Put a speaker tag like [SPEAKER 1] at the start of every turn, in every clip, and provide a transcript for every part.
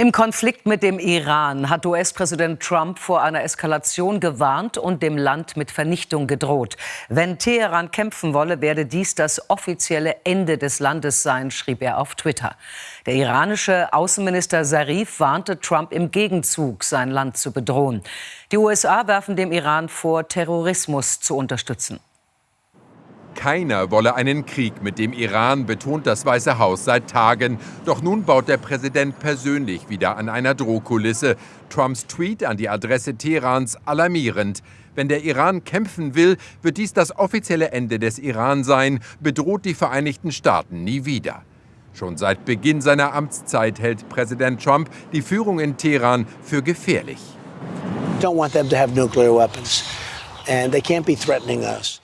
[SPEAKER 1] Im Konflikt mit dem Iran hat US-Präsident Trump vor einer Eskalation gewarnt und dem Land mit Vernichtung gedroht. Wenn Teheran kämpfen wolle, werde dies das offizielle Ende des Landes sein, schrieb er auf Twitter. Der iranische Außenminister Zarif warnte Trump im Gegenzug, sein Land zu bedrohen. Die USA werfen dem Iran vor, Terrorismus zu unterstützen.
[SPEAKER 2] Keiner wolle einen Krieg mit dem Iran, betont das Weiße Haus seit Tagen. Doch nun baut der Präsident persönlich wieder an einer Drohkulisse. Trumps Tweet an die Adresse Teherans alarmierend. Wenn der Iran kämpfen will, wird dies das offizielle Ende des Iran sein, bedroht die Vereinigten Staaten nie wieder. Schon seit Beginn seiner Amtszeit hält Präsident Trump die Führung in Teheran für gefährlich.
[SPEAKER 3] Don't want them to have nuclear weapons.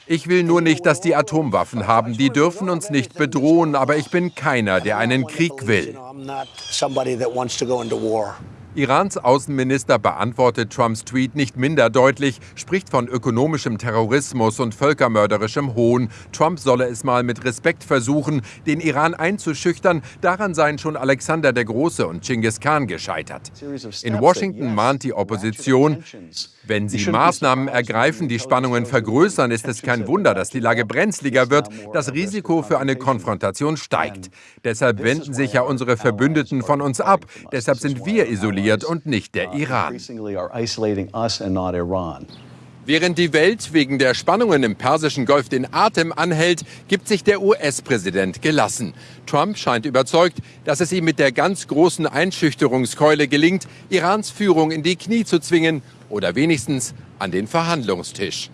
[SPEAKER 2] Ich will nur nicht, dass die Atomwaffen haben. Die dürfen uns nicht bedrohen, aber ich bin keiner, der einen Krieg will. Irans Außenminister beantwortet Trumps Tweet nicht minder deutlich, spricht von ökonomischem Terrorismus und völkermörderischem Hohn. Trump solle es mal mit Respekt versuchen, den Iran einzuschüchtern. Daran seien schon Alexander der Große und Genghis Khan gescheitert. In Washington mahnt die Opposition, wenn sie Maßnahmen ergreifen, die Spannungen vergrößern, ist es kein Wunder, dass die Lage brenzliger wird. Das Risiko für eine Konfrontation steigt. Deshalb wenden sich ja unsere Verbündeten von uns ab. Deshalb sind wir isoliert isoliert und nicht der Iran. Während die Welt wegen der Spannungen im Persischen Golf den Atem anhält, gibt sich der US-Präsident gelassen. Trump scheint überzeugt, dass es ihm mit der ganz großen Einschüchterungskeule gelingt, Irans Führung in die Knie zu zwingen oder wenigstens an den Verhandlungstisch.